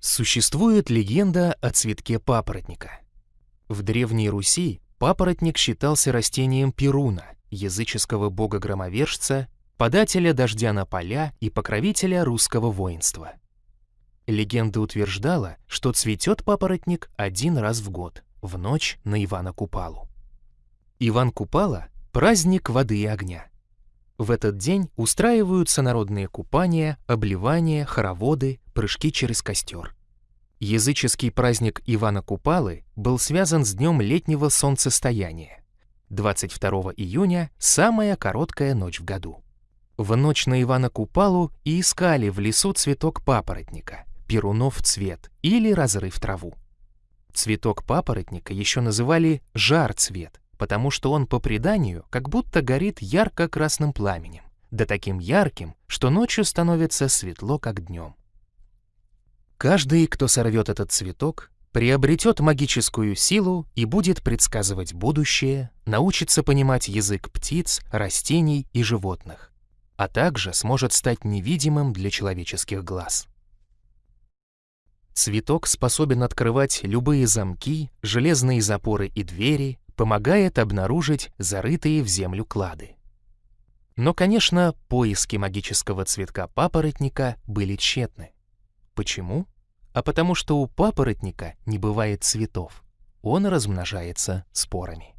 Существует легенда о цветке папоротника. В Древней Руси папоротник считался растением Перуна, языческого бога-громовержца, подателя дождя на поля и покровителя русского воинства. Легенда утверждала, что цветет папоротник один раз в год, в ночь на Ивана Купалу. Иван Купала – праздник воды и огня. В этот день устраиваются народные купания, обливания, хороводы, прыжки через костер. Языческий праздник Ивана Купалы был связан с днем летнего солнцестояния. 22 июня – самая короткая ночь в году. В ночь на Ивана Купалу и искали в лесу цветок папоротника, перунов цвет или разрыв траву. Цветок папоротника еще называли жар-цвет, потому что он, по преданию, как будто горит ярко-красным пламенем, да таким ярким, что ночью становится светло, как днем. Каждый, кто сорвет этот цветок, приобретет магическую силу и будет предсказывать будущее, научится понимать язык птиц, растений и животных, а также сможет стать невидимым для человеческих глаз. Цветок способен открывать любые замки, железные запоры и двери, помогает обнаружить зарытые в землю клады. Но, конечно, поиски магического цветка папоротника были тщетны. Почему? А потому что у папоротника не бывает цветов. Он размножается спорами.